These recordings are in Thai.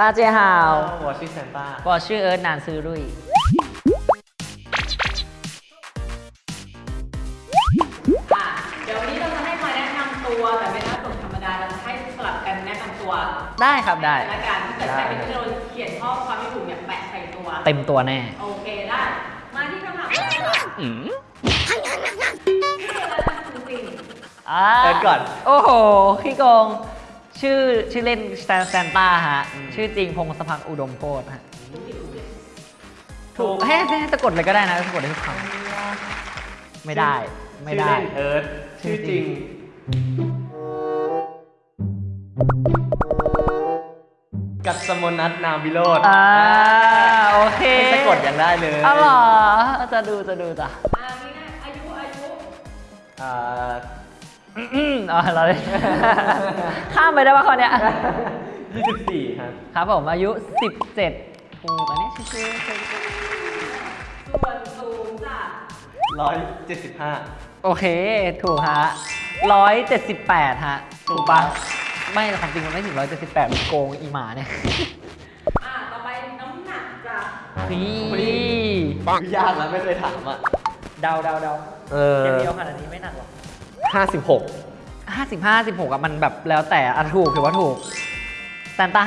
大家好我是沈大我是เอิร์ธนานซื้อรุ่ย อ่ะเดี๋ยววันนี้เราจะให้มาแนะนำตัวแต่ไม่น่าส่งธรรมดาเราจะให้สลับกันแนะนำตัว ได้ครับได้ และการที่เกิดใครเป็นที่เราเขียนข้อความไม่ถูกเนี่ยแปะใส่ตัว เต็มตัวแน่ โอเคได้ มาที่คำถามแรกค่ะชื่ออะไรนะจริง อ่า เอิร์ธก่อน โอ้โหขี้โกง ชื่อชื่อเล่นแซนแซนต้าฮะ ชื่อจริงพงศพักดิ์อุดมโพธฮะ ถูกให้ให้สะกดเลยก็ได้นะสะกดได้ทุกคำไม่ได้ ไม่ได้ ชื่อเล่นเอิร์ธชื่อจริง กัสมนัทนามวิโรธอ่าโอเคให้สะกดยังได้เลยอ๋อเหรอจะดูจะดูจ้ะๆอ่านี่นะอายุอายุอ่า อืมอ๋อเราเลยข้ามไปได้ป่ะคนเนี้ย24ครับครับผมอายุ 17ถูกอันนี้ชื่อชื่อชื่อชื่อส่วนสูงจ้ะ175 โอเคถูกฮะ178 ฮะ ถูกปะไม่ความจริงมันไม่ถึง178มันโกงอีหมาเนี่ยอ่าต่อไปน้ำหนักจ้ะพี่ปังยากแล้วไม่เคยถามอะ เดาเดาเดาเออเดียวขนาดนี้ไม่หนักหรอก 56 55 16อะมันแบบแล้วแต่อะถูกถือว่าถูกแซนต้า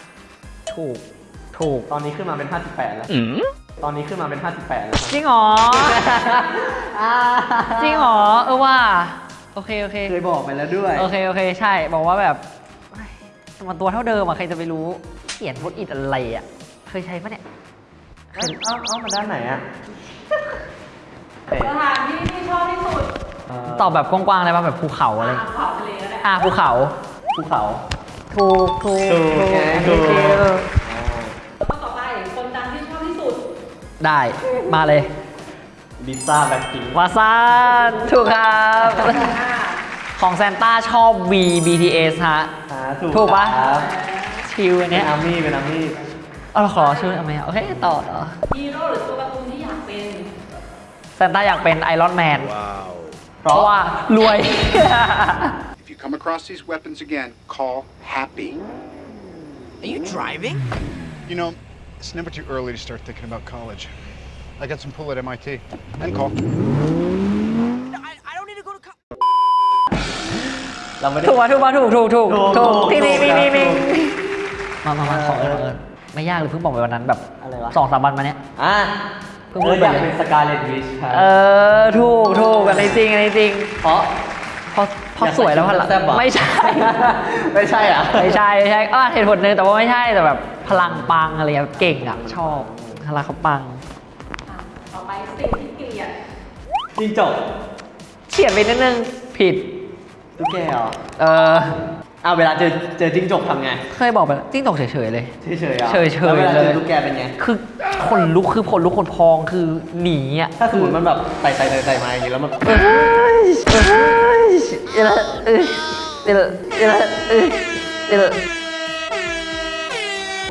55 ถูก ถูก ตอนนี้ขึ้นมาเป็น 58 แล้ว ตอนนี้ขึ้นมาเป็น 58 แล้วครับจริงเหรอจริงเหรอ เออว่า โอเค โอเค เคยบอกไปแล้วด้วย โอเค โอเค ใช่ บอกว่าแบบเฮ้ยมันตัวเท่าเดิมอะใครจะไปรู้เขียนพดอิดอะไรอะเคยใช้ปะเนี่ย เอ้าเอ้าเอ้ามาด้านไหนอะเตะสถานที่ที่ชอบที่สุด ตอบแบบกว้างๆเลยป่ะแบบภูเขาอะไรอ่าขอบทะเลก็ได้อ่าภูเขาภูเขาถูกถูกถูกไงอันถูนี้กคือแล้วก็ต่อไปคนดังที่ชอบที่สุด ได้มาเลยลิซ่าแบ็คพิงค์วาซานถูกครับอ่าของแซนต้าชอบ V BTS ฮะอ่าถูกถูกปะครับชิวอันเป็เนี้นยอาร์มี่เป็นอาร์มี่เอาเราขอชื่อเอาไหมโอเคต่อต่อฮีโร่หรือตัวการ์ตูนที่อยากเป็นแซนต้าอยากเป็นไอรอนแมน Wow. เพราะว่ารวย If you come across these weapons again, call happy. Are you driving? You know, it's never too early to start thinking about college. I got some pull at MIT. And call. No, I, I don't need to go to college. เราไม่ได้ ถูกป่ะถูกป่ะถูกถูกถูก ถูก ถูก ถูก ที่นี่ ถู นี่ ก นี่ ถู นี่ ก มามามาขอเออเออไม่ยากเลยเพิ่งบอกไปวันนั้นแบบ อะไรวะ สองสามวันมาเนี้ย อ่ะ เพิ่งเอพูอดไปอยากเลยเป็นสกาเลตวิชครับ เออ ถูกถูกอันนี้จริงอันนี้จริงเพราะ เพราะเพราะสวยแล้วพลังแซ่บเหรอไม่ใช่ ไม่ใช่อะ ไม่ใช่ไม่ใช่อะเหตุผลหนึงแต่ว่าไม่ใช่แต่แบบพลังปังอะไรแบบเก่งอะชอบพลังเขาปังอะต่อไปสิ่งที่เกลียดจริงจบเฉียดไปนิดนึงผิด ตุ๊กแกเหรอเออ อ้าวเวลาเจอเจอจิ้งจกทำไง เคยบอกไปแล้วจิ้งจกเฉยๆเลย เฉยๆอะเฉยๆแล้วเวลาเจเลอย ตุ๊กแกเป็นไง คือคนลุกคือคนลุกคนพองคือหนีอะถ้าสมมติมันแบบไต่ไต่ไต่ไต่มาอย่างนี้แล้วมันเอ้ยเอ้ยเออเออเออเออเออเออ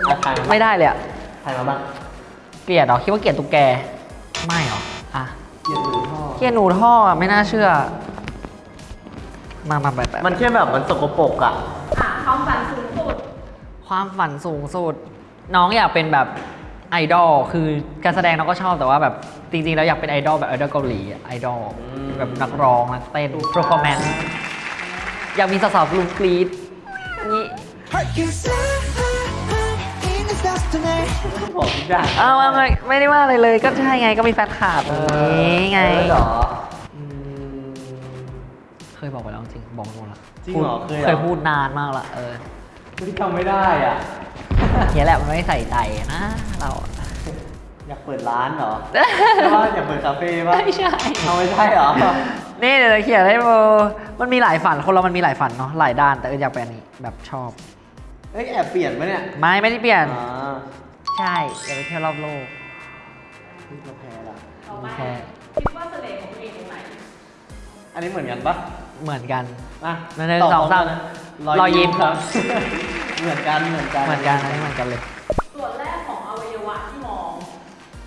อะถ่ายมาไม่ได้เลยอะถ่ายมาบ้างเกลียดเหรอคิดว่าเกลียดตุ๊กแก ไม่เหรออะเกลียดหรือพ่อเกลียดหนูท่ออะไม่น่าเชื่อ มามาแบบแบบมันแค่แบบมันสกปรกอะ อะความฝันสูงสุดความฝันสูงสุด น้องอยากเป็นแบบไอดอลคือการแสดงน้องก็ชอบแต่ว่าแบบจริงๆแล้วอยากเป็นไอดอลแบบไอดอลเกาหลีอะไอดอลอืมแบบนักร้องนักเต้น performance อยากมีสาวๆกลุ่มกรีดนี่บอกทุกอย่างอ้าวไม่ไม่ได้ว่าอะไรเลยก็ใช่ไงก็มีแฟนคลับนี่ไง เออเหรออืมเค ยบอกไปแล้วจริงบอกไปหมดละจริงเหรอพูดเคยเหรอ เคยพูดนานมากละเออไม่จำไม่ได้อะ เนี่ยแหละมันไม่ใส่ใจนะเราอะอยากเปิดร้านเหรอ ใช่ป่ะอยากเปิดคาเฟ่ป่ะไม่ใช่ เอาไม่ใช่เหรอ นี่เดี๋ยวจะเขียนให้โบมันมีหลายฝันคนเรามันมีหลายฝันเนาะหลายด้านแต่เอออยากเป็นอันนี้แบบชอบ เอ้ยแอบเปลี่ยนปะเนี่ยไม่ไม่ได้เปลี่ยน อ่าใช่อยากไปเที่ยวรอบโลก เฮ้ยเราแพ้ละต่อไปโอเคคิดว่าเสน่ห์ของตัวเองตรงไหน อันนี้เหมือนกันปะ เหมือนกันอะหนึ่งตบสองสามพร้นะรอยยิ้มครับ เหมือนกันเหมือนกันเหมือนกันอันนี้เหมือนกันเลย ส่วนแรกของอวัยวะที่มอง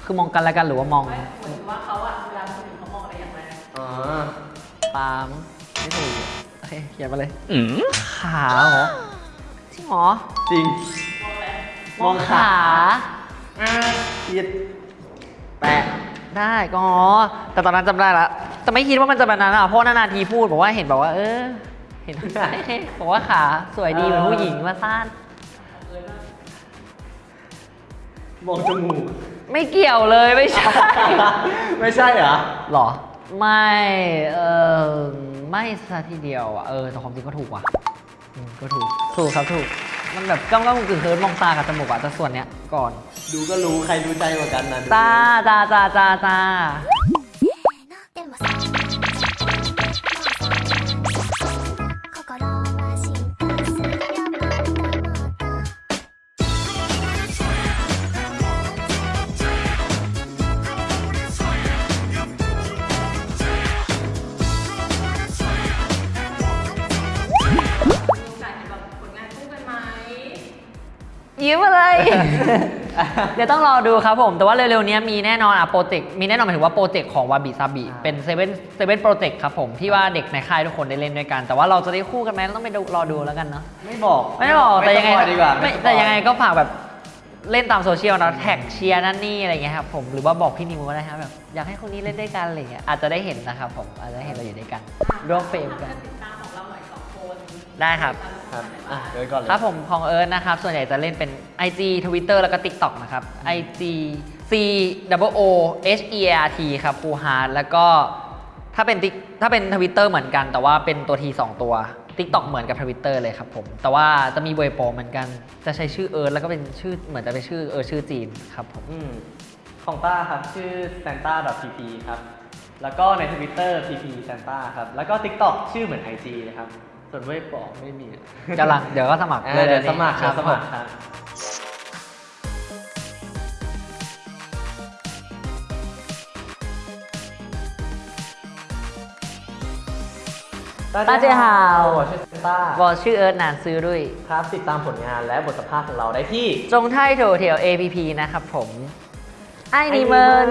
คือมองกันแล้วกันหรือว่ามองไม่เหมือนว่าเขาอะเวลาคนอื่นเขามองอะไรอย่างไรอ๋อปาล์มไม่ถูกโอเคเขียนมาเลยขาเหรอจริงเหรอจริง มองอะไรมองขาอ่าผิดแปะได้ก็อ๋อแต่ตอนนั้นจำได้ละ แต่ไม่คิดว่ามันจะแบบนั้นอะเพราะนานๆทีพูดบอกว่าเห็นบอกว่า เออ เห็น บอกว่าขาสวยดีเหมือนผู้หญิงว่าซ่านมองจมูกไม่เกี่ยวเลยไม่ใช่ ไม่ใช่เหรอหรอ ไม่ เออไม่ซะทีเดียวอะเออแต่ความจริงก็ถูกว่ะอืมก็ถูกถูกครับถูก มันแบบก้ำก้ำกึ่งๆเคิร์มมองตากับจมูกอะแต่ส่วนเนี้ยก่อน ดูก็รู้ใครรู้ใจกว่ากันนะจ้าจ้าจ้าจ้าจ้า ยิ้มอะไร เดี๋ยวต้องรอดูครับผม แต่ว่าเร็วๆนี้มีแน่นอนอะโปรเจกต์มีแน่นอนหมายถึงว่าโปรเจกต์ของวาบิซาบิเป็น Seven Seven Project ครับผมที่ว่าเด็กในค่ายทุกคนได้เล่นด้วยกัน แต่ว่าเราจะได้คู่กันไหมต้องไปดูรอดูแล้วกันเนาะไม่บอกไม่ได้บอกแต่ยังไงไม่สปอยล์ดีกว่าไม่สปอยล์แต่ยังไงก็ฝากแบบเล่นตามโซเชียลนะแท็กเชียร์นั่นนี่อะไรเงี้ยครับผมหรือว่าบอกพี่นิวก็ได้ครับแบบอยากให้คนนี้เล่นด้วยกันอะไรเงี้ยอาจจะได้เห็นนะครับผมอาจจะได้เห็นเราอยู่ด้วยกันร่วมเฟรมกัน ได้ครับ ครับอะเอิร์ธก่อนเลย ครับผมของเอิร์ธนะครับ ส่วนใหญ่จะเล่นเป็น IG Twitter แล้วก็ TikTok นะครับ IG C double O H E A R T ครับ Cooheart แล้วก็ถ้าเป็น Tik ถ้าเป็น Twitter เหมือนกัน แต่ว่าเป็นตัว T 2 ตัว TikTok เหมือนกับ Twitter เลยครับผม แต่ว่าจะมีเวยโปเหมือนกัน จะใช้ชื่อเอิร์ธแล้วก็เป็นชื่อเหมือนจะเป็นชื่อเอิร์ธชื่อจีนครับผม อืมของต้าครับ ชื่อ santa.pp ครับ แล้วก็ใน Twitter pp santa ครับ แล้วก็ TikTok ชื่อเหมือน IG นะครับ ส่วนเวทปอกไม่มีจะลัเดี๋ยวก็สมัครอ่าเดี๋ยวสมัครครับสมัครตาเจฮาว ผมชื่อเซนต้าบอลชื่อเอิร์ธนานซื้อด้วย ครับติดตามผลงานและบทสัมภาษณ์ของเราได้ที่ จงไทยโถเถียว APP นะครับผม ไอ้นิเมิน